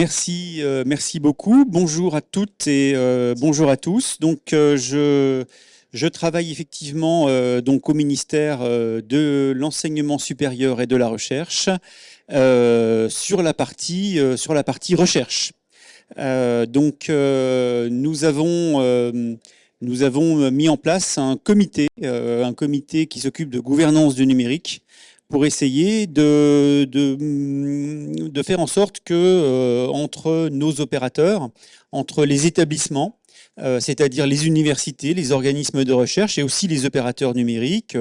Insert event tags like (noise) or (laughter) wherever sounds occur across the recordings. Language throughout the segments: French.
Merci, euh, merci beaucoup. Bonjour à toutes et euh, bonjour à tous. Donc, euh, je, je travaille effectivement donc au ministère de l'enseignement supérieur et de la recherche sur la partie sur la partie recherche. donc, nous avons nous avons mis en place un comité, un comité qui s'occupe de gouvernance du numérique pour essayer de, de, faire en sorte que euh, entre nos opérateurs, entre les établissements, euh, c'est-à-dire les universités, les organismes de recherche et aussi les opérateurs numériques,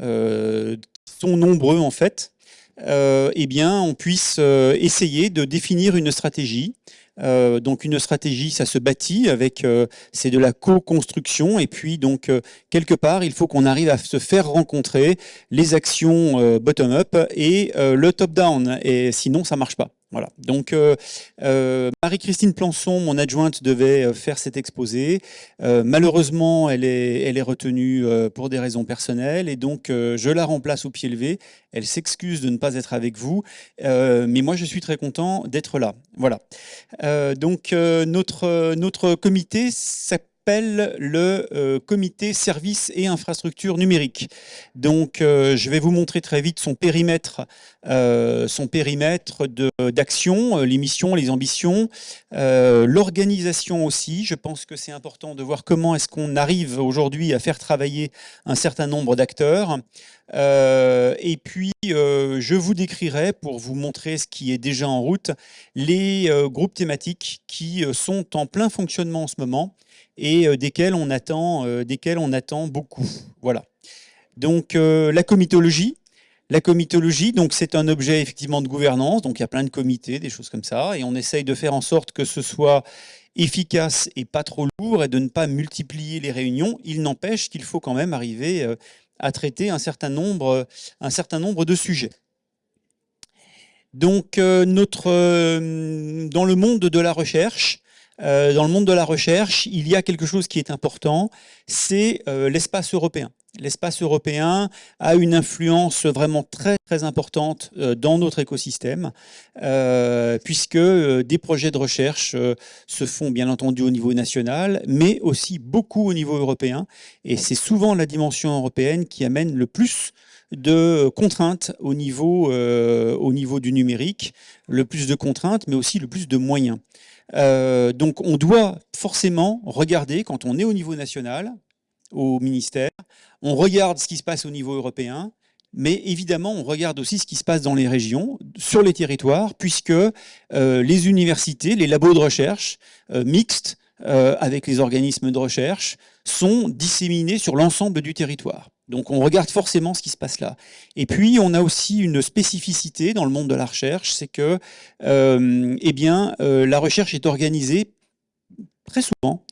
euh, qui sont nombreux en fait, eh bien, on puisse essayer de définir une stratégie euh, donc une stratégie, ça se bâtit avec, euh, c'est de la co-construction et puis donc euh, quelque part, il faut qu'on arrive à se faire rencontrer les actions bottom-up et le top-down et sinon ça marche pas. Voilà. Donc, euh, euh, Marie-Christine Plançon, mon adjointe, devait euh, faire cet exposé. malheureusement, elle est, elle est retenue pour des raisons personnelles et donc je la remplace au pied levé. Elle s'excuse de ne pas être avec vous, mais moi, je suis très content d'être là. Voilà. donc, notre, notre comité s'appelle le euh, comité services et infrastructures numériques. Donc, euh, je vais vous montrer très vite son périmètre, euh, son périmètre d'action, les missions, les ambitions, l'organisation aussi. Je pense que c'est important de voir comment est-ce qu'on arrive aujourd'hui à faire travailler un certain nombre d'acteurs. et puis, je vous décrirai, pour vous montrer ce qui est déjà en route, les groupes thématiques qui sont en plein fonctionnement en ce moment et euh, desquels on attend, euh, desquels on attend beaucoup. Voilà. Donc euh, la comitologie. La comitologie, donc c'est un objet effectivement de gouvernance, donc il y a plein de comités, des choses comme ça, et on essaye de faire en sorte que ce soit efficace et pas trop lourd et de ne pas multiplier les réunions. Il n'empêche qu'il faut quand même arriver à traiter un certain nombre, un certain nombre de sujets. Donc, notre, dans le monde de la recherche, euh, dans le monde de la recherche, il y a quelque chose qui est important, c'est euh, l'espace européen. L'espace européen a une influence vraiment très très importante euh, dans notre écosystème, puisque des projets de recherche se font bien entendu au niveau national, mais aussi beaucoup au niveau européen. Et c'est souvent la dimension européenne qui amène le plus de contraintes au niveau, au niveau du numérique, le plus de contraintes, mais aussi le plus de moyens. Euh, donc on doit forcément regarder, quand on est au niveau national, au ministère, on regarde ce qui se passe au niveau européen, mais évidemment, on regarde aussi ce qui se passe dans les régions, sur les territoires, puisque euh, les universités, les labos de recherche euh, mixtes avec les organismes de recherche sont disséminés sur l'ensemble du territoire. Donc on regarde forcément ce qui se passe là. Et puis on a aussi une spécificité dans le monde de la recherche, c'est que euh, eh bien, euh, la recherche est organisée très souvent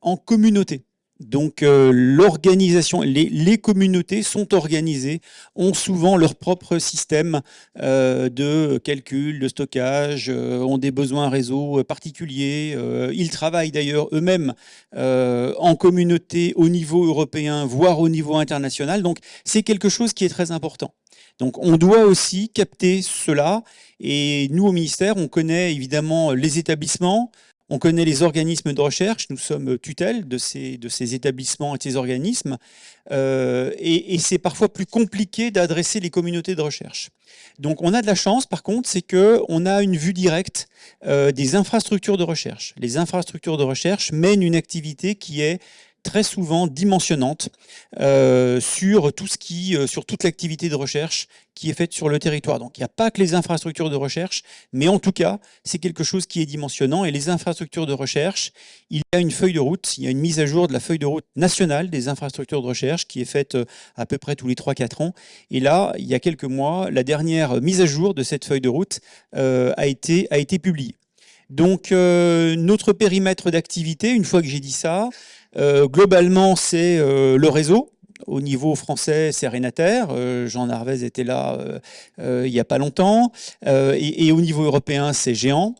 en communauté. Donc euh, l'organisation, les, communautés sont organisées, ont souvent leur propre système euh, de calcul, de stockage, euh, ont des besoins réseau particuliers. ils travaillent d'ailleurs eux-mêmes en communauté au niveau européen, voire au niveau international. Donc c'est quelque chose qui est très important. Donc on doit aussi capter cela. Et nous, au ministère, on connaît évidemment les établissements, on connaît les organismes de recherche, nous sommes tutelle de ces, de ces établissements et de ces organismes, euh, et, c'est parfois plus compliqué d'adresser les communautés de recherche. Donc on a de la chance, par contre, c'est qu'on a une vue directe euh, des infrastructures de recherche. Les infrastructures de recherche mènent une activité qui est très souvent dimensionnante euh, sur tout ce qui, euh, sur toute l'activité de recherche qui est faite sur le territoire. Donc il n'y a pas que les infrastructures de recherche, mais en tout cas, c'est quelque chose qui est dimensionnant. Et les infrastructures de recherche, il y a une feuille de route, il y a une mise à jour de la feuille de route nationale des infrastructures de recherche qui est faite euh, à peu près tous les 3-4 ans. Et là, il y a quelques mois, la dernière mise à jour de cette feuille de route a, été, a été publiée. Donc notre périmètre d'activité, une fois que j'ai dit ça, euh, globalement, c'est euh, le réseau. Au niveau français, c'est Renater. Euh, Jean Narvez était là il n'y a pas longtemps. Et, au niveau européen, c'est Géant.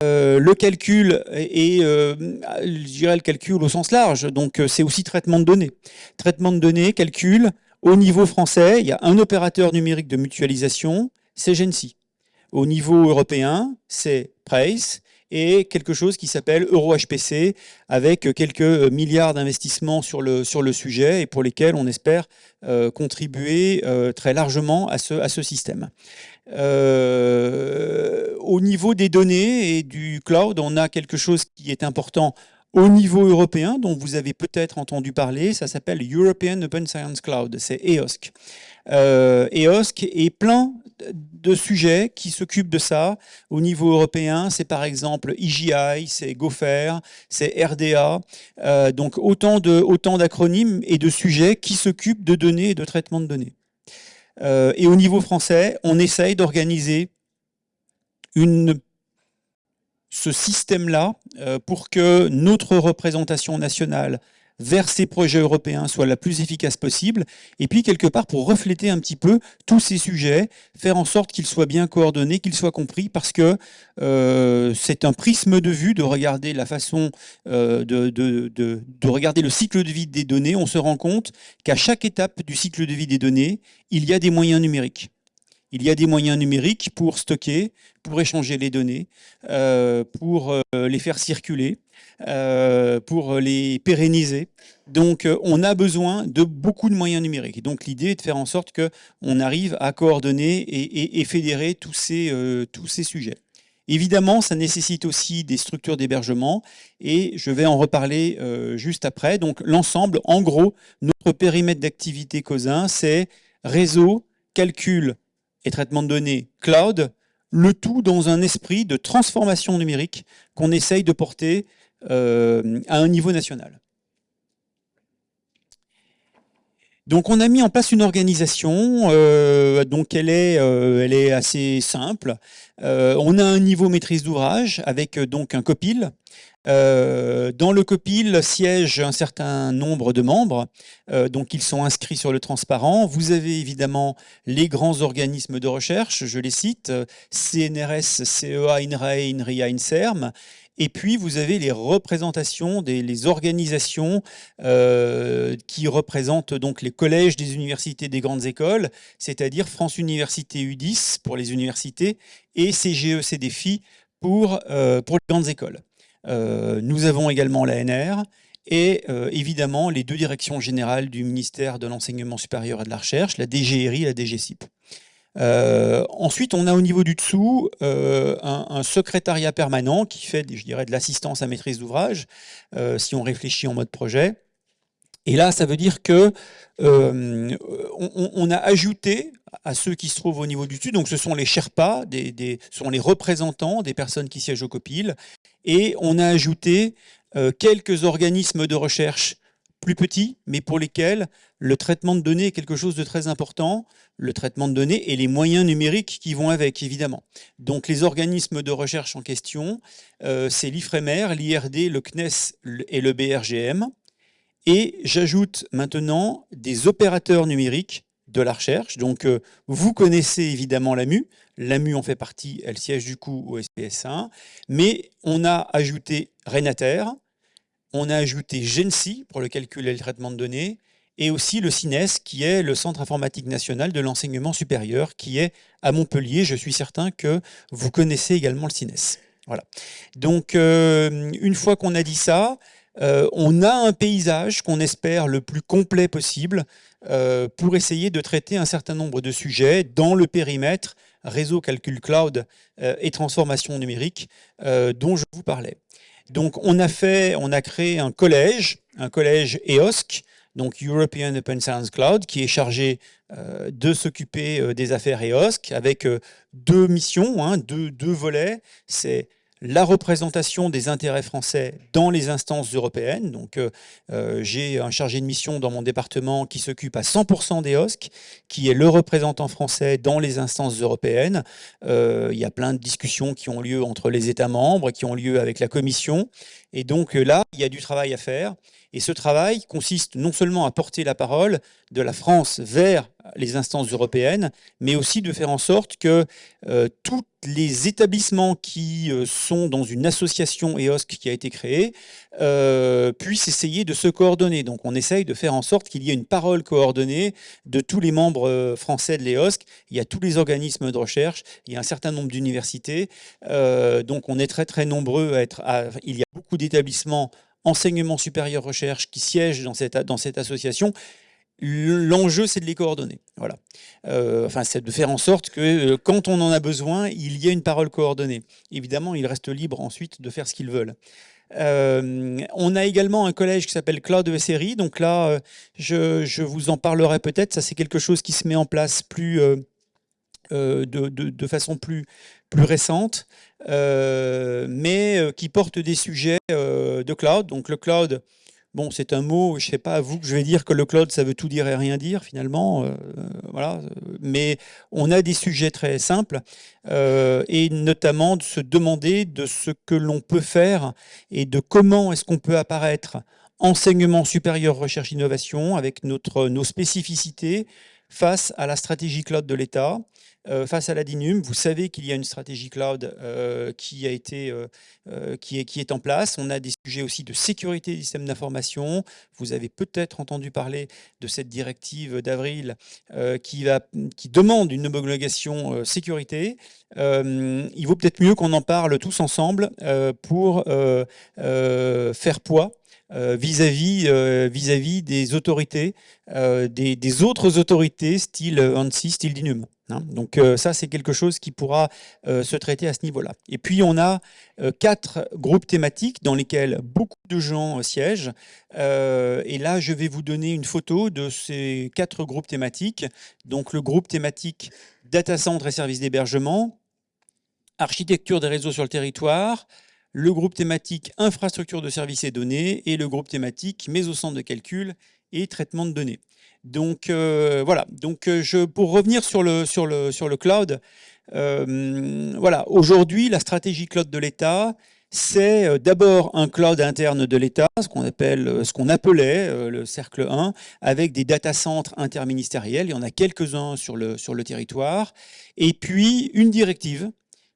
le calcul et je dirais le calcul au sens large. Donc, c'est aussi traitement de données. Traitement de données, calcul. Au niveau français, il y a un opérateur numérique de mutualisation, c'est Gensi. Au niveau européen, c'est Et quelque chose qui s'appelle EuroHPC avec quelques milliards d'investissements sur le, sur le sujet et pour lesquels on espère euh, contribuer euh, très largement à ce, à ce système. Euh, au niveau des données et du cloud, on a quelque chose qui est important au niveau européen, dont vous avez peut-être entendu parler, ça s'appelle European Open Science Cloud, c'est EOSC. Euh, EOSC est plein de sujets qui s'occupent de ça. Au niveau européen, c'est par exemple IGI, c'est GOFER, c'est RDA. Euh, donc autant d'acronymes et de sujets qui s'occupent de données et de traitement de données. Euh, et au niveau français, on essaye d'organiser ce système-là euh, pour que notre représentation nationale vers ces projets européens soit la plus efficace possible, et puis quelque part pour refléter un petit peu tous ces sujets, faire en sorte qu'ils soient bien coordonnés, qu'ils soient compris, parce que euh, c'est un prisme de vue de regarder la façon euh, de, de, de, de, regarder le cycle de vie des données. On se rend compte qu'à chaque étape du cycle de vie des données, il y a des moyens numériques. Il y a des moyens numériques pour stocker, pour échanger les données, euh, pour les faire circuler, euh, pour les pérenniser. Donc on a besoin de beaucoup de moyens numériques. donc l'idée est de faire en sorte qu'on arrive à coordonner et, fédérer tous ces, tous ces sujets. Évidemment, ça nécessite aussi des structures d'hébergement et je vais en reparler juste après. Donc l'ensemble, en gros, notre périmètre d'activité COSIN, c'est réseau, calcul, et traitement de données cloud, le tout dans un esprit de transformation numérique qu'on essaye de porter euh, à un niveau national. Donc on a mis en place une organisation, euh, donc elle est, euh, elle est assez simple. on a un niveau maîtrise d'ouvrage avec donc un copil dans le COPIL siège un certain nombre de membres, donc ils sont inscrits sur le transparent. Vous avez évidemment les grands organismes de recherche, je les cite, CNRS, CEA, INRAE, INRIA, INSERM, et puis, vous avez les représentations des les organisations euh, qui représentent donc les collèges des universités des grandes écoles, c'est-à-dire France Université U10 pour les universités et CGE CDFI pour, pour les grandes écoles. Euh, nous avons également l'ANR et euh, évidemment les deux directions générales du ministère de l'Enseignement supérieur et de la Recherche, la DGRI et la DGCIP. Euh, ensuite, on a au niveau du dessous un, secrétariat permanent qui fait, je dirais, de l'assistance à maîtrise d'ouvrage, si on réfléchit en mode projet. Et là, ça veut dire que on, a ajouté à ceux qui se trouvent au niveau du dessus, donc ce sont les Sherpas, des, ce sont les représentants des personnes qui siègent au COPIL, et on a ajouté euh, quelques organismes de recherche plus petits, mais pour lesquels le traitement de données est quelque chose de très important, le traitement de données et les moyens numériques qui vont avec, évidemment. Donc les organismes de recherche en question, euh, c'est l'IFREMER, l'IRD, le CNES et le BRGM. Et j'ajoute maintenant des opérateurs numériques de la recherche. Donc, euh, vous connaissez évidemment l'AMU. L'AMU en fait partie, elle siège du coup au SPS1. Mais on a ajouté Renater, on a ajouté GENSI pour le calcul et le traitement de données, et aussi le CINES, qui est le Centre informatique national de l'enseignement supérieur, qui est à Montpellier. Je suis certain que vous connaissez également le CINES. Voilà. Donc, euh, une fois qu'on a dit ça, euh, on a un paysage qu'on espère le plus complet possible euh, pour essayer de traiter un certain nombre de sujets dans le périmètre réseau calcul cloud et transformation numérique dont je vous parlais. Donc on a fait, on a créé un collège, un collège EOSC, donc European Open Science Cloud, qui est chargé de s'occuper des affaires EOSC avec deux missions, hein, deux, deux volets. C'est la représentation des intérêts français dans les instances européennes. Donc, euh, euh, j'ai un chargé de mission dans mon département qui s'occupe à 100% des OSC, qui est le représentant français dans les instances européennes. Euh, il y a plein de discussions qui ont lieu entre les États membres, qui ont lieu avec la Commission. Et donc là, il y a du travail à faire. Et ce travail consiste non seulement à porter la parole de la France vers les instances européennes, mais aussi de faire en sorte que euh, tous les établissements qui euh, sont dans une association EOSC qui a été créée euh, puissent essayer de se coordonner. Donc on essaye de faire en sorte qu'il y ait une parole coordonnée de tous les membres français de l'EOSC. Il y a tous les organismes de recherche, il y a un certain nombre d'universités. donc on est très très nombreux à être... il y a beaucoup d'établissements enseignement supérieur recherche qui siègent dans cette, dans cette association, l'enjeu c'est de les coordonner. Voilà. Euh, enfin, c'est de faire en sorte que euh, quand on en a besoin, il y ait une parole coordonnée. Évidemment, ils restent libres ensuite de faire ce qu'ils veulent. Euh, on a également un collège qui s'appelle Cloud SRI. Donc là, je, je, vous en parlerai peut-être. Ça, c'est quelque chose qui se met en place plus de, de, façon plus, récente. Euh, mais euh, qui porte des sujets euh, de cloud. Donc le cloud, bon, c'est un mot, je ne sais pas à vous que je vais dire que le cloud, ça veut tout dire et rien dire finalement. Mais on a des sujets très simples et notamment de se demander de ce que l'on peut faire et de comment est-ce qu'on peut apparaître enseignement supérieur, recherche, innovation avec nos spécificités face à la stratégie cloud de l'État euh, face à la DINUM, vous savez qu'il y a une stratégie cloud euh, qui, a été, euh, qui, est, en place. On a des sujets aussi de sécurité des systèmes d'information. Vous avez peut-être entendu parler de cette directive d'avril qui, demande une homologation sécurité. il vaut peut-être mieux qu'on en parle tous ensemble pour faire poids vis-à-vis vis-à-vis des autorités, des, des, autres autorités style ANSI, style DINUM. Hein. Donc euh, ça, c'est quelque chose qui pourra euh, se traiter à ce niveau-là. Et puis, on a euh, quatre groupes thématiques dans lesquels beaucoup de gens siègent. et là, je vais vous donner une photo de ces quatre groupes thématiques. Donc le groupe thématique data center et services d'hébergement, architecture des réseaux sur le territoire, le groupe thématique infrastructure de services et données et le groupe thématique méso-centre de calcul et traitement de données. Donc euh, voilà, donc euh, je, pour revenir sur le, cloud, euh, voilà, aujourd'hui la stratégie cloud de l'État, c'est d'abord un cloud interne de l'État, ce qu'on appelle, ce qu'on appelait le cercle 1, avec des data centres interministériels. Il y en a quelques-uns sur le, sur le territoire. Et puis une directive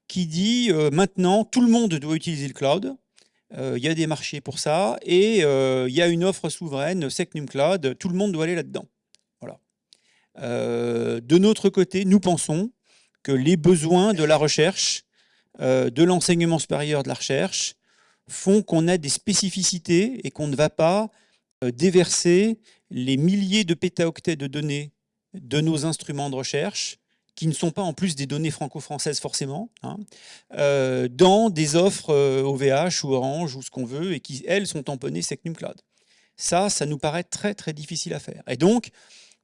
qui dit maintenant tout le monde doit utiliser le cloud. Il y a des marchés pour ça et il y a une offre souveraine, Secnum Cloud. Tout le monde doit aller là-dedans. Euh, de notre côté, nous pensons que les besoins de la recherche, euh, de l'enseignement supérieur de la recherche, font qu'on a des spécificités et qu'on ne va pas euh, déverser les milliers de pétaoctets de données de nos instruments de recherche, qui ne sont pas en plus des données franco-françaises forcément, hein, dans des offres OVH ou Orange ou ce qu'on veut, et qui, elles, sont tamponnées Secnum Cloud. Ça, ça nous paraît très très difficile à faire. Et donc,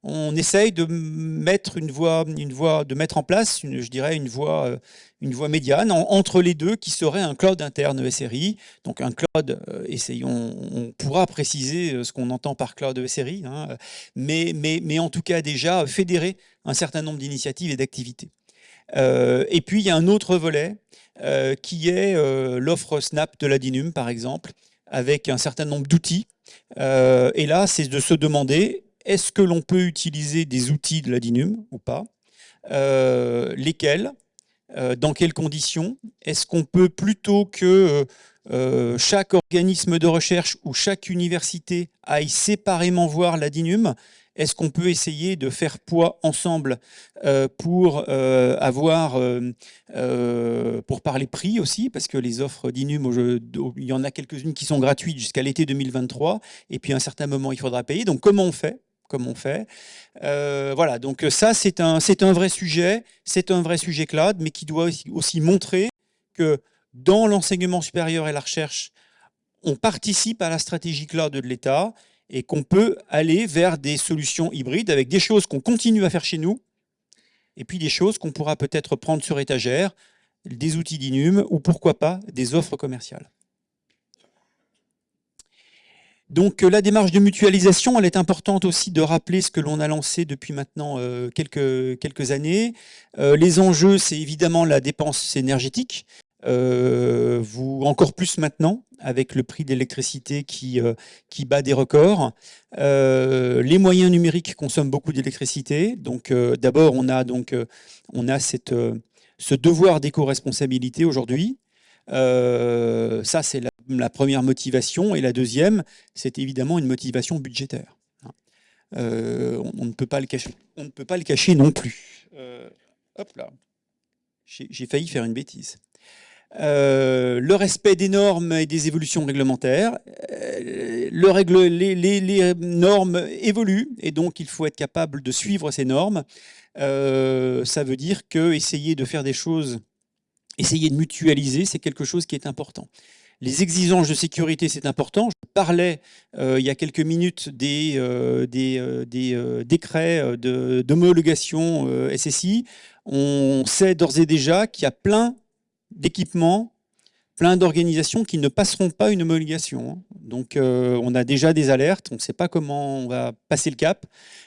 on essaye de mettre une voie, une de mettre en place, une, je dirais, une voie, euh, une voie médiane entre les deux qui serait un cloud interne SRI. Donc un cloud, euh, essayons, on pourra préciser euh, ce qu'on entend par cloud SRI, hein, mais, mais, mais en tout cas déjà fédérer un certain nombre d'initiatives et d'activités. et puis il y a un autre volet qui est l'offre Snap de la DINUM par exemple, avec un certain nombre d'outils. et là, c'est de se demander est-ce que l'on peut utiliser des outils de la DINUM ou pas euh, Lesquels euh, Dans quelles conditions Est-ce qu'on peut, plutôt que euh, chaque organisme de recherche ou chaque université aille séparément voir la DINUM, est-ce qu'on peut essayer de faire poids ensemble pour avoir, pour parler prix aussi, parce que les offres d'Inum, il y en a quelques-unes qui sont gratuites jusqu'à l'été 2023, et puis à un certain moment, il faudra payer. Donc comment on fait comme on fait. Euh, voilà, donc ça, c'est un, un vrai sujet, c'est un vrai sujet cloud, mais qui doit aussi, montrer que dans l'enseignement supérieur et la recherche, on participe à la stratégie cloud de l'État et qu'on peut aller vers des solutions hybrides avec des choses qu'on continue à faire chez nous et puis des choses qu'on pourra peut-être prendre sur étagère, des outils d'Inum ou pourquoi pas des offres commerciales. Donc euh, la démarche de mutualisation, elle est importante aussi de rappeler ce que l'on a lancé depuis maintenant euh, quelques, quelques années. Euh, les enjeux, c'est évidemment la dépense énergétique. vous encore plus maintenant avec le prix de l'électricité qui, qui bat des records. les moyens numériques consomment beaucoup d'électricité. Donc d'abord, on a donc on a cette, ce devoir d'éco-responsabilité aujourd'hui. ça, c'est la, première motivation. Et la deuxième, c'est évidemment une motivation budgétaire. on, ne peut pas le cacher. On ne peut pas le cacher non plus. hop là. J'ai failli faire une bêtise. Euh, le respect des normes et des évolutions réglementaires. Euh, les, les, normes évoluent et donc il faut être capable de suivre ces normes. Euh, ça veut dire que essayer de faire des choses, essayer de mutualiser, c'est quelque chose qui est important. Les exigences de sécurité, c'est important. Je parlais il y a quelques minutes des, des, des décrets d'homologation SSI. On sait d'ores et déjà qu'il y a plein d'équipements, plein d'organisations qui ne passeront pas une homologation. Hein. Donc euh, on a déjà des alertes, on ne sait pas comment on va passer le cap.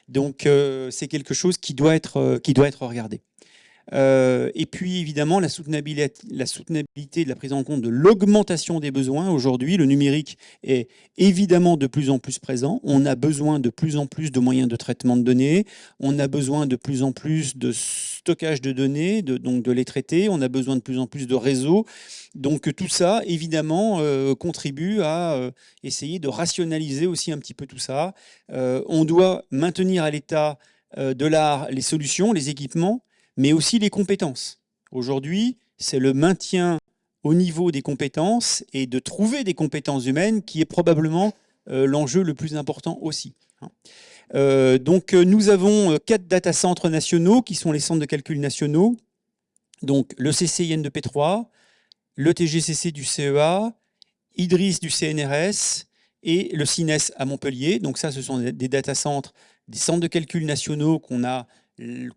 Donc euh, c'est quelque chose qui doit être, euh, qui doit être regardé. Euh, et puis évidemment la soutenabilité, la soutenabilité de la prise en compte de l'augmentation des besoins. Aujourd'hui, le numérique est évidemment de plus en plus présent. On a besoin de plus en plus de moyens de traitement de données. On a besoin de plus en plus de stockage de données, de, donc de les traiter. On a besoin de plus en plus de réseaux. Donc tout ça, évidemment, euh, contribue à euh, essayer de rationaliser aussi un petit peu tout ça. on doit maintenir à l'état de l'art les solutions, les équipements, mais aussi les compétences. Aujourd'hui, c'est le maintien au niveau des compétences et de trouver des compétences humaines qui est probablement euh, l'enjeu le plus important aussi. Hein. Euh, donc euh, nous avons quatre data centres nationaux qui sont les centres de calcul nationaux. Donc le CCIN de P3, le TGCC du CEA, IDRIS du CNRS et le CINES à Montpellier. Donc ça, ce sont des data centres, des centres de calcul nationaux qu'on a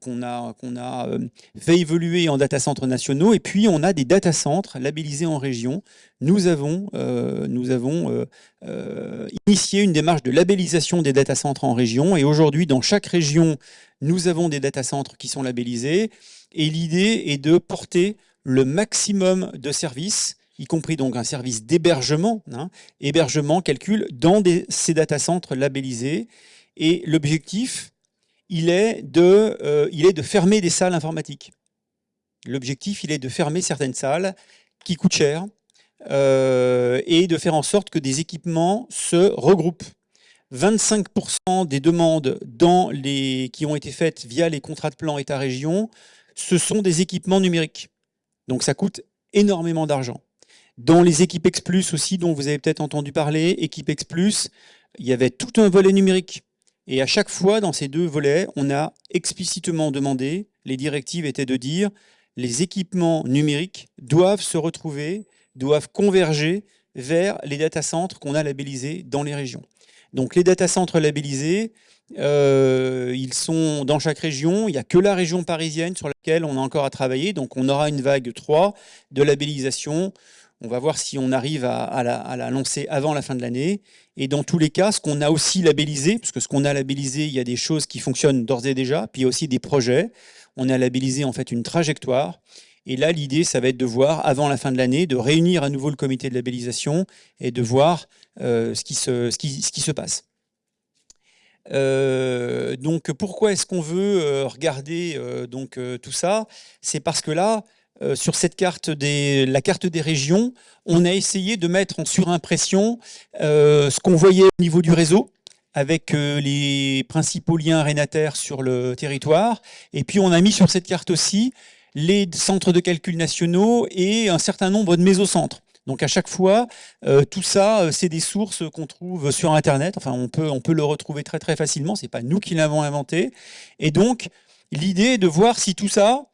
qu'on a, a euh, fait évoluer en data centres nationaux. Et puis, on a des data centres labellisés en région. Nous avons, euh, nous avons euh, initié une démarche de labellisation des data centres en région. Et aujourd'hui, dans chaque région, nous avons des data centres qui sont labellisés. Et l'idée est de porter le maximum de services y compris donc un service d'hébergement, hein, hébergement, calcul, dans ces data centres labellisés. Et l'objectif, il est, de, euh, il est de fermer des salles informatiques. L'objectif, il est de fermer certaines salles qui coûtent cher euh, et de faire en sorte que des équipements se regroupent. 25% des demandes qui ont été faites via les contrats de plan État-région, ce sont des équipements numériques. Donc ça coûte énormément d'argent. Dans les équipes X+, aussi, dont vous avez peut-être entendu parler, équipe X+, il y avait tout un volet numérique. Et à chaque fois, dans ces deux volets, on a explicitement demandé, les directives étaient de dire, les équipements numériques doivent se retrouver, doivent converger vers les data centres qu'on a labellisés dans les régions. Donc les data centres labellisés, euh, ils sont dans chaque région. Il n'y a que la région parisienne sur laquelle on a encore à travailler. Donc on aura une vague 3 de labellisation on va voir si on arrive à, la, lancer avant la fin de l'année. Et dans tous les cas, ce qu'on a aussi labellisé, parce que ce qu'on a labellisé, il y a des choses qui fonctionnent d'ores et déjà, puis il y a aussi des projets. On a labellisé en fait une trajectoire. Et là, l'idée, ça va être de voir, avant la fin de l'année, de réunir à nouveau le comité de labellisation et de voir euh, ce, qui se, passe. Euh, donc, pourquoi est-ce qu'on veut euh, regarder donc, tout ça? C'est parce que là, euh, sur cette carte des, la carte des régions, on a essayé de mettre en surimpression euh, ce qu'on voyait au niveau du réseau, avec euh, les principaux liens arénataires sur le territoire. Et puis on a mis sur cette carte aussi les centres de calcul nationaux et un certain nombre de mésocentres. Donc à chaque fois, tout ça, c'est des sources qu'on trouve sur Internet. Enfin, on peut, on peut le retrouver très très facilement. C'est pas nous qui l'avons inventé. Et donc, l'idée est de voir si tout ça,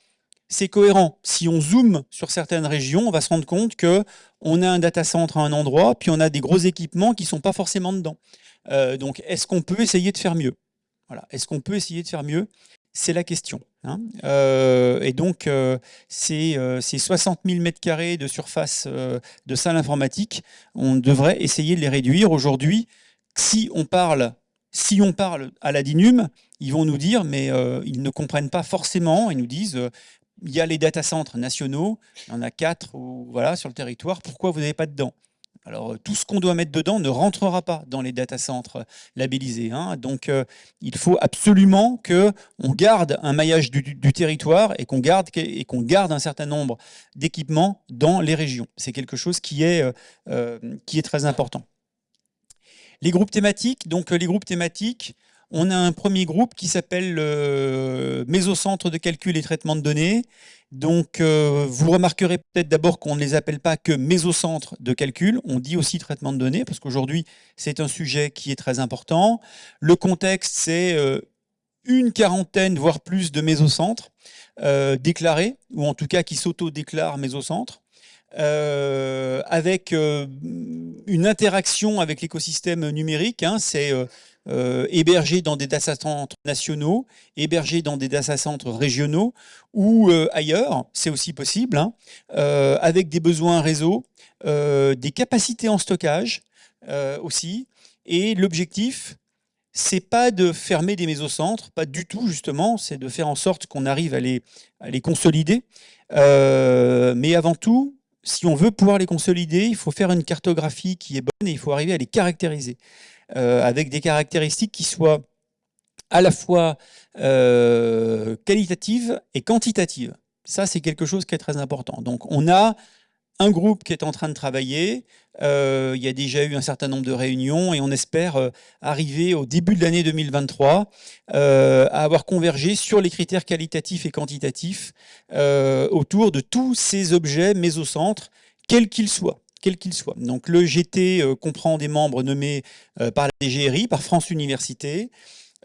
c'est cohérent. Si on zoome sur certaines régions, on va se rendre compte que on a un data center à un endroit, puis on a des gros équipements qui sont pas forcément dedans. Euh, donc, est-ce qu'on peut essayer de faire mieux? Voilà. Est-ce qu'on peut essayer de faire mieux? C'est la question. Hein. Euh, et donc, euh, ces, 60 000 m2 de surface de salle informatique, on devrait essayer de les réduire. Aujourd'hui, si on parle si on parle à la DINUM, ils vont nous dire, mais ils ne comprennent pas forcément, ils nous disent, il y a les data centres nationaux, il y en a quatre ou, voilà, sur le territoire, pourquoi vous n'avez pas dedans alors, tout ce qu'on doit mettre dedans ne rentrera pas dans les data centres labellisés. Hein. Donc, euh, il faut absolument qu'on garde un maillage du, territoire et qu'on garde, et qu'on garde un certain nombre d'équipements dans les régions. C'est quelque chose qui est, euh, euh, qui est très important. Les groupes thématiques, donc les groupes thématiques, on a un premier groupe qui s'appelle le Mésocentre de calcul et traitement de données. Donc, euh, vous remarquerez peut-être d'abord qu'on ne les appelle pas que mésocentres de calcul, on dit aussi traitement de données, parce qu'aujourd'hui, c'est un sujet qui est très important. Le contexte, c'est euh, une quarantaine, voire plus de mésocentres euh, déclarés, ou en tout cas qui s'auto-déclarent mésocentres. avec une interaction avec l'écosystème numérique. Hein, c'est euh, hébergés dans des data centres nationaux, hébergés dans des data centres régionaux ou euh, ailleurs, c'est aussi possible, hein, euh, avec des besoins réseau, des capacités en stockage aussi. Et l'objectif, c'est pas de fermer des mésocentres, pas du tout justement, c'est de faire en sorte qu'on arrive à les, à les consolider. mais avant tout, si on veut pouvoir les consolider, il faut faire une cartographie qui est bonne et il faut arriver à les caractériser. Euh, avec des caractéristiques qui soient à la fois euh, qualitatives et quantitatives. Ça, c'est quelque chose qui est très important. Donc, on a un groupe qui est en train de travailler. Euh, il y a déjà eu un certain nombre de réunions et on espère arriver au début de l'année 2023 à avoir convergé sur les critères qualitatifs et quantitatifs autour de tous ces objets mésocentres, quels qu'ils soient quel qu'il soit. Donc le GT euh, comprend des membres nommés euh, par la DGRI, par France Université,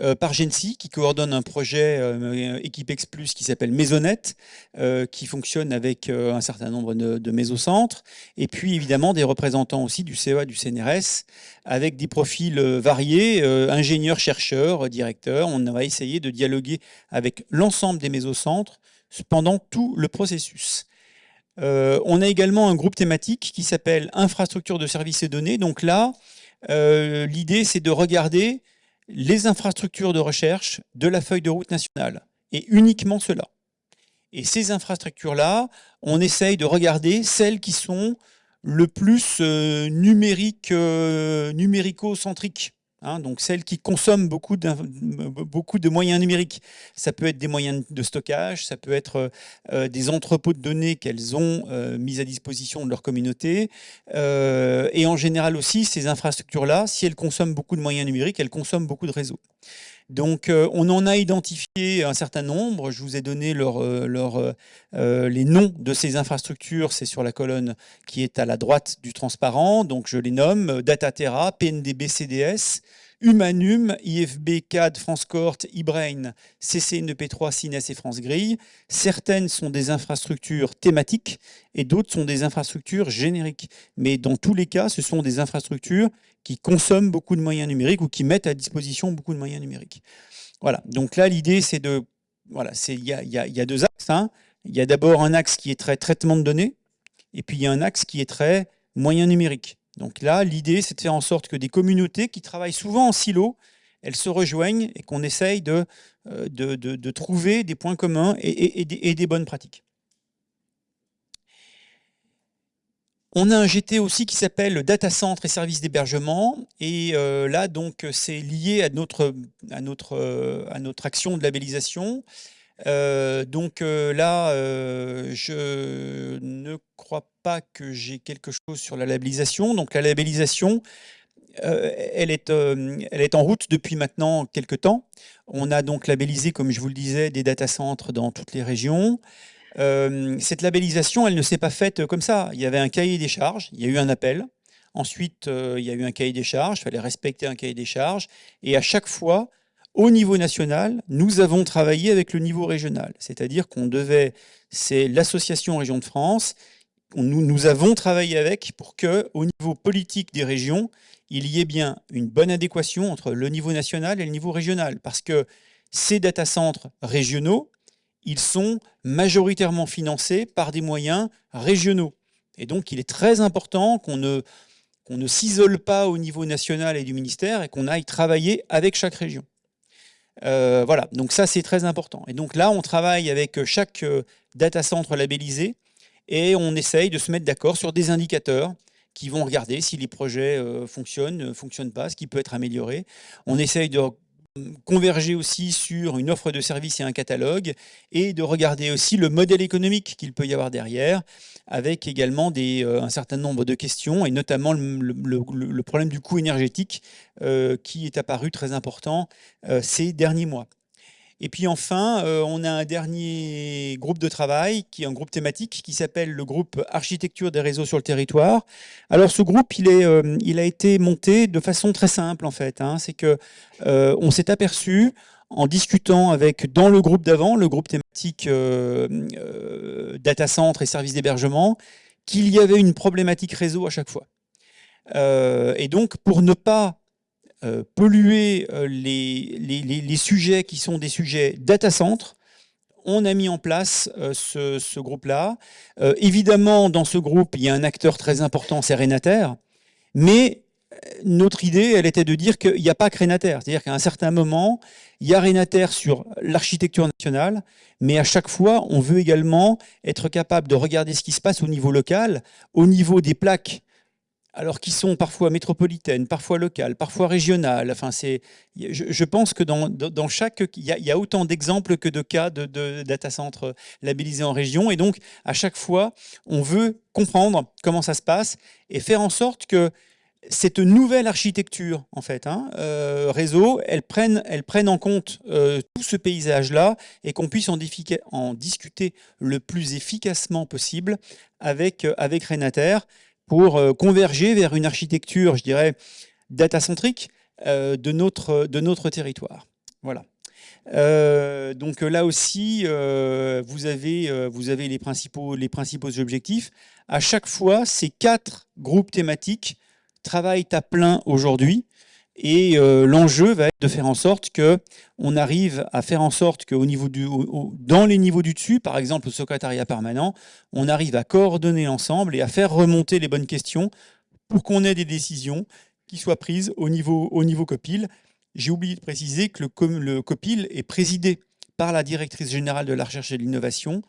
euh, par Gensi, qui coordonne un projet Équipe X Plus qui s'appelle Maisonnette, qui fonctionne avec un certain nombre de, de, mésocentres, et puis évidemment des représentants aussi du CEA, du CNRS, avec des profils variés, ingénieurs, chercheurs, directeurs. On va essayer de dialoguer avec l'ensemble des mésocentres pendant tout le processus. Euh, on a également un groupe thématique qui s'appelle infrastructure de services et données. Donc là, euh, l'idée, c'est de regarder les infrastructures de recherche de la feuille de route nationale, et uniquement cela. Et ces infrastructures-là, on essaye de regarder celles qui sont le plus euh, numérique, numérico-centriques. Hein, donc celles qui consomment beaucoup, de moyens numériques. Ça peut être des moyens de stockage, ça peut être euh, des entrepôts de données qu'elles ont euh, mis à disposition de leur communauté. Euh, et en général aussi, ces infrastructures-là, si elles consomment beaucoup de moyens numériques, elles consomment beaucoup de réseaux. Donc on en a identifié un certain nombre, je vous ai donné leur, leur, les noms de ces infrastructures, c'est sur la colonne qui est à la droite du transparent, donc je les nomme Dataterra, PNDB CDS, Humanum, IFB, CAD, France Court, eBrain, CCNEP3, Cines et France Grille. Certaines sont des infrastructures thématiques et d'autres sont des infrastructures génériques. Mais dans tous les cas, ce sont des infrastructures qui consomment beaucoup de moyens numériques ou qui mettent à disposition beaucoup de moyens numériques. Voilà, donc là, l'idée, c'est de... Voilà, il y a, y a, deux axes. Hein. Il y a d'abord un axe qui est très traitement de données, et puis il y a un axe qui est très moyens numériques. Donc là, l'idée, c'est de faire en sorte que des communautés qui travaillent souvent en silo, elles se rejoignent et qu'on essaye de, euh, de, trouver des points communs et, des bonnes pratiques. On a un GT aussi qui s'appelle Data Center et services d'hébergement. Et euh, là, donc, c'est lié à notre, euh, action de labellisation. Euh, donc là, je ne crois pas que j'ai quelque chose sur la labellisation. Donc la labellisation, elle, est, elle est en route depuis maintenant quelques temps. On a donc labellisé, comme je vous le disais, des data centers dans toutes les régions. Cette labellisation, elle ne s'est pas faite comme ça. Il y avait un cahier des charges, il y a eu un appel. Ensuite, il y a eu un cahier des charges, il fallait respecter un cahier des charges. Et à chaque fois, au niveau national, nous avons travaillé avec le niveau régional, c'est-à-dire qu'on devait, c'est l'association Région de France, nous, nous avons travaillé avec pour que, au niveau politique des régions, il y ait bien une bonne adéquation entre le niveau national et le niveau régional, parce que ces data centres régionaux, ils sont majoritairement financés par des moyens régionaux. Et donc, il est très important qu'on ne, qu'on ne s'isole pas au niveau national et du ministère et qu'on aille travailler avec chaque région. voilà, donc ça c'est très important. Et donc là, on travaille avec chaque data center labellisé et on essaye de se mettre d'accord sur des indicateurs qui vont regarder si les projets fonctionnent, ne fonctionnent pas, ce qui peut être amélioré. On essaye de converger aussi sur une offre de service et un catalogue, et de regarder aussi le modèle économique qu'il peut y avoir derrière, avec également euh, un certain nombre de questions, et notamment le, problème du coût énergétique euh, qui est apparu très important euh, ces derniers mois. Et puis enfin, euh, on a un dernier groupe de travail, qui est un groupe thématique, qui s'appelle le groupe Architecture des réseaux sur le territoire. Alors ce groupe, il, est, euh, il a été monté de façon très simple en fait. Hein. C'est que euh, on s'est aperçu en discutant avec, dans le groupe d'avant, le groupe thématique data center et services d'hébergement, qu'il y avait une problématique réseau à chaque fois. et donc, pour ne pas euh, polluer euh, les, les, sujets qui sont des sujets data center, on a mis en place euh, ce, groupe-là. évidemment, dans ce groupe, il y a un acteur très important, c'est Renater, mais notre idée, elle était de dire qu'il n'y a pas que Renater. C'est-à-dire qu'à un certain moment, il y a Renater sur l'architecture nationale, mais à chaque fois, on veut également être capable de regarder ce qui se passe au niveau local, au niveau des plaques alors qui sont parfois métropolitaines, parfois locales, parfois régionales. Enfin, je, pense que dans, dans chaque, il y, a, autant d'exemples que de cas de, data centers labellisés en région. Et donc, à chaque fois, on veut comprendre comment ça se passe et faire en sorte que cette nouvelle architecture, en fait, hein, euh, réseau, elle prenne, elle prenne en compte euh, tout ce paysage-là et qu'on puisse en, en, discuter le plus efficacement possible avec, avec Renater pour euh, converger vers une architecture, je dirais, data-centrique euh, de, notre, de notre territoire. Voilà. Euh, donc là aussi, vous, avez, vous avez les principaux, les principaux objectifs. À chaque fois, ces quatre groupes thématiques travaillent à plein aujourd'hui et euh, l'enjeu va être de faire en sorte que on arrive à faire en sorte qu'au niveau du, dans les niveaux du dessus, par exemple au secrétariat permanent, on arrive à coordonner l'ensemble et à faire remonter les bonnes questions pour qu'on ait des décisions qui soient prises au niveau, au niveau COPIL. J'ai oublié de préciser que le, le COPIL est présidé par la directrice générale de la recherche et de l'innovation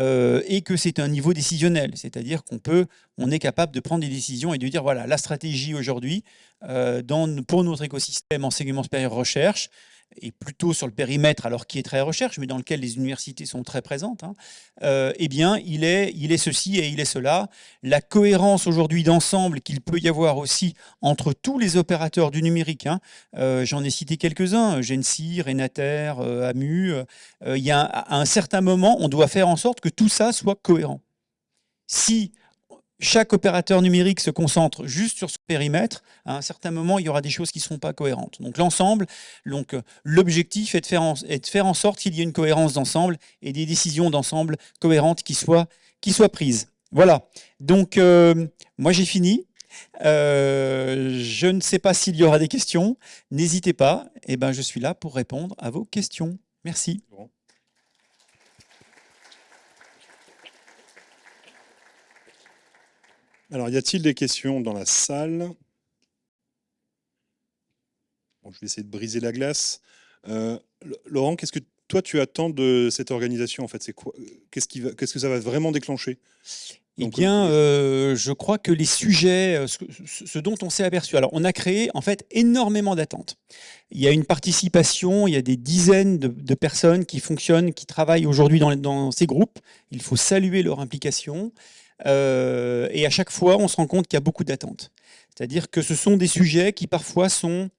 euh, et que c'est un niveau décisionnel, c'est-à-dire qu'on peut, on est capable de prendre des décisions et de dire voilà, la stratégie aujourd'hui euh, pour notre écosystème enseignement supérieur recherche, et plutôt sur le périmètre, alors qui est très recherche, mais dans lequel les universités sont très présentes, hein, euh, eh bien, il est, il est ceci et il est cela. La cohérence aujourd'hui d'ensemble qu'il peut y avoir aussi entre tous les opérateurs du numérique, hein, euh, j'en ai cité quelques-uns, Gensi, Renater, euh, AMU, il y a à un certain moment, on doit faire en sorte que tout ça soit cohérent. Si chaque opérateur numérique se concentre juste sur ce périmètre, à un certain moment, il y aura des choses qui ne seront pas cohérentes. Donc l'ensemble, donc l'objectif est, de faire en, sorte qu'il y ait une cohérence d'ensemble et des décisions d'ensemble cohérentes qui soient, qui soient prises. Voilà. Donc euh, moi j'ai fini. Euh, je ne sais pas s'il y aura des questions. N'hésitez pas. Eh ben, je suis là pour répondre à vos questions. Merci. Alors, y a-t-il des questions dans la salle? Je vais essayer de briser la glace. Euh, Laurent, qu'est-ce que toi tu attends de cette organisation en fait? C'est quoi? Qu'est-ce que ça va vraiment déclencher? Eh bien, euh, je crois que les sujets, euh, ce, dont on s'est aperçu, alors on a créé en fait énormément d'attentes. Il y a une participation, il y a des dizaines de, personnes qui fonctionnent, qui travaillent aujourd'hui dans, dans, ces groupes. Il faut saluer leur implication. Euh, et à chaque fois, on se rend compte qu'il y a beaucoup d'attentes. C'est-à-dire que ce sont des sujets qui parfois sont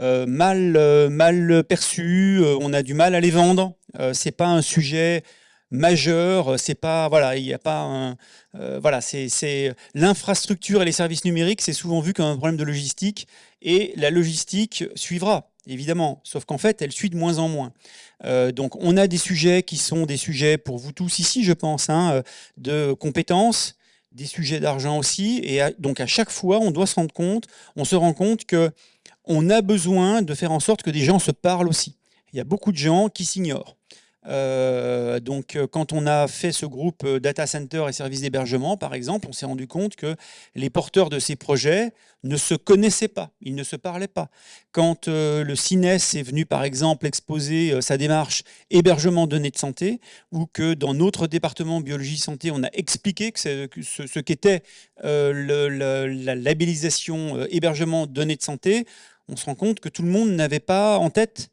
euh, mal, euh, mal perçus, on a du mal à les vendre. c'est pas un sujet majeur, c'est pas voilà, il a pas c'est l'infrastructure et les services numériques, c'est souvent vu comme un problème de logistique et la logistique suivra évidemment, sauf qu'en fait, elle suit de moins en moins. Euh, donc on a des sujets qui sont des sujets pour vous tous ici, je pense, hein, euh, de compétences, des sujets d'argent aussi, et donc à chaque fois, on doit se rendre compte, on se rend compte que on a besoin de faire en sorte que des gens se parlent aussi. Il y a beaucoup de gens qui s'ignorent. Euh, donc, euh, quand on a fait ce groupe euh, data center et services d'hébergement, par exemple, on s'est rendu compte que les porteurs de ces projets ne se connaissaient pas, ils ne se parlaient pas. Quand le CINES est venu, par exemple, exposer sa démarche hébergement données de santé, ou que dans notre département biologie santé, on a expliqué ce, qu'était la labellisation hébergement données de santé, on se rend compte que tout le monde n'avait pas en tête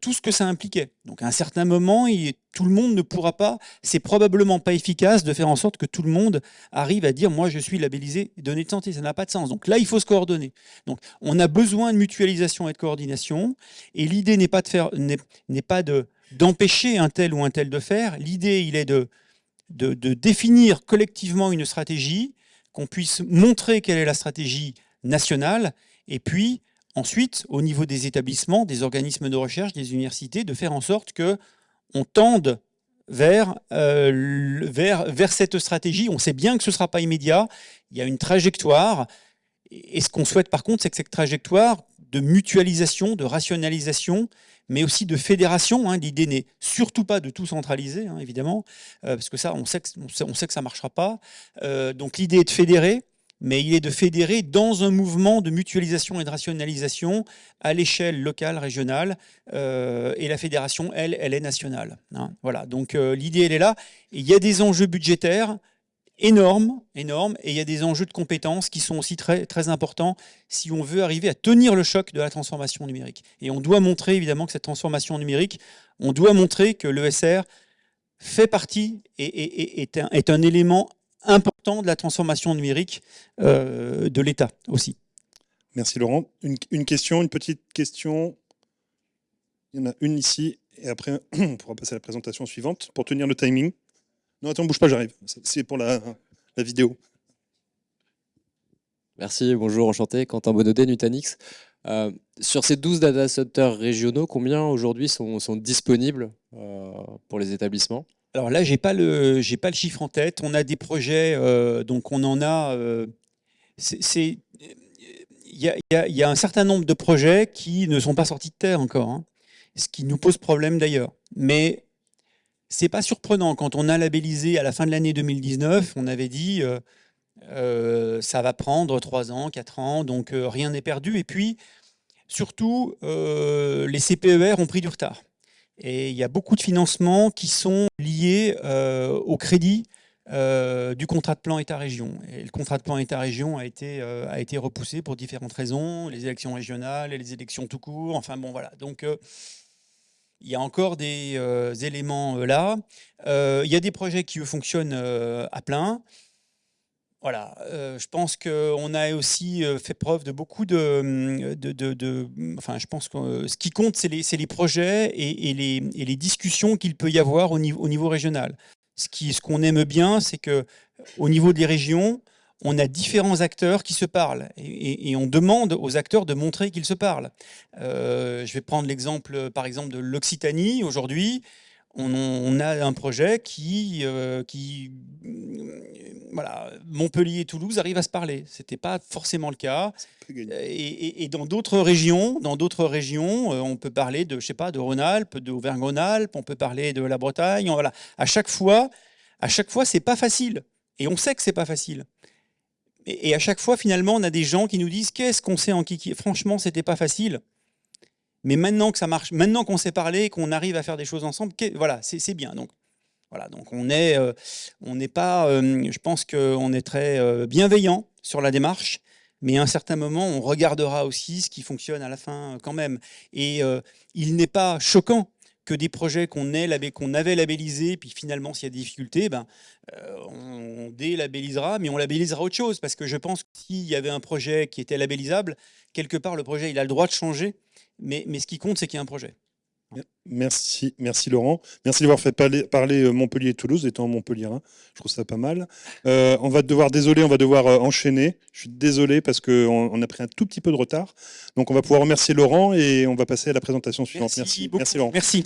tout ce que ça impliquait. Donc à un certain moment, tout le monde ne pourra pas, c'est probablement pas efficace de faire en sorte que tout le monde arrive à dire moi je suis labellisé données de santé, ça n'a pas de sens. Donc là, il faut se coordonner. Donc on a besoin de mutualisation et de coordination et l'idée n'est pas de faire n'est pas de d'empêcher un tel ou un tel de faire, l'idée il est de, de définir collectivement une stratégie, qu'on puisse montrer quelle est la stratégie nationale et puis ensuite, au niveau des établissements, des organismes de recherche, des universités, de faire en sorte que on tende vers, euh, vers, vers cette stratégie. On sait bien que ce ne sera pas immédiat, il y a une trajectoire, et ce qu'on souhaite par contre, c'est que cette trajectoire de mutualisation, de rationalisation, mais aussi de fédération. Hein, L'idée n'est surtout pas de tout centraliser, hein, évidemment, euh, parce que ça, on sait que, ça ne marchera pas. Euh, donc l'idée est de fédérer, mais il est de fédérer dans un mouvement de mutualisation et de rationalisation à l'échelle locale, régionale, euh, et la fédération, elle, elle est nationale. Hein. Voilà, donc euh, l'idée, elle est là. il y a des enjeux budgétaires énormes, énormes, et il y a des enjeux de compétences qui sont aussi très, très importants si on veut arriver à tenir le choc de la transformation numérique. Et on doit montrer, évidemment, que cette transformation numérique, on doit montrer que l'ESR fait partie et, un, est un élément important de la transformation numérique euh, de l'État aussi. Merci Laurent. Une, question, une petite question. Il y en a une ici, et après (clears throat) on pourra passer à la présentation suivante pour tenir le timing. Non, attends, bouge pas, j'arrive. C'est pour la, vidéo. Merci, bonjour, enchanté. Quentin Bonaudet, Nutanix. Euh, sur ces 12 data centers régionaux, combien aujourd'hui sont, disponibles euh, pour les établissements? Alors là, j'ai pas le pas le chiffre en tête. On a des projets, euh, donc on en a. Euh, c'est il y, y, a un certain nombre de projets qui ne sont pas sortis de terre encore, hein. ce qui nous pose problème d'ailleurs. Mais c'est pas surprenant quand on a labellisé à la fin de l'année 2019, on avait dit euh, ça va prendre 3 ans, 4 ans, donc rien n'est perdu. Et puis surtout, les CPER ont pris du retard. Et il y a beaucoup de financements qui sont liés euh, au crédit euh, du contrat de plan État-région. Et le contrat de plan État-région a, été euh, a été repoussé pour différentes raisons, les élections régionales et les élections tout court. Enfin bon, voilà. Donc il y a encore des éléments là. il y a des projets qui, fonctionnent à plein. Voilà, euh, je pense qu'on a aussi euh, fait preuve de beaucoup de... Hum, de, enfin, je pense que euh, ce qui compte, c'est les, projets et, les, discussions qu'il peut y avoir au niveau, au niveau régional. Ce qu'on aime bien, c'est qu'au niveau des régions, on a différents acteurs qui se parlent et on demande aux acteurs de montrer qu'ils se parlent. je vais prendre l'exemple, par exemple, de l'Occitanie aujourd'hui on, a un projet qui, euh, qui voilà, Montpellier et Toulouse arrivent à se parler. Ce n'était pas forcément le cas. Et, dans d'autres régions, dans d'autres régions, euh, on peut parler de, je sais pas, de Rhône-Alpes, d'Auvergne-Rhône-Alpes, on peut parler de la Bretagne. Voilà. À chaque fois, à chaque fois, c'est pas facile. Et on sait que c'est pas facile. Et, à chaque fois, finalement, on a des gens qui nous disent qu'est-ce qu'on sait en Kiki? Franchement, c'était pas facile. Mais maintenant que ça marche, maintenant qu'on s'est parlé, qu'on arrive à faire des choses ensemble, voilà, c'est bien. Donc, voilà, donc on est, euh, on n'est pas, euh, je pense qu'on est très euh, bienveillant sur la démarche, mais à un certain moment, on regardera aussi ce qui fonctionne à la fin quand même. Et il n'est pas choquant que des projets qu'on qu'on avait labellisés, puis finalement, s'il y a des difficultés, ben, on délabellisera, mais on labellisera autre chose, parce que je pense que s'il y avait un projet qui était labellisable, quelque part, le projet, il a le droit de changer, mais, mais ce qui compte, c'est qu'il y a un projet. Merci, merci Laurent. Merci d'avoir fait parler, euh, Montpellier et Toulouse, étant Montpellier. Hein. Je trouve ça pas mal. Euh, on va devoir, désolé, on va devoir euh, enchaîner. Je suis désolé parce qu'on on a pris un tout petit peu de retard. Donc on va pouvoir remercier Laurent et on va passer à la présentation suivante. Merci, merci Laurent. Merci.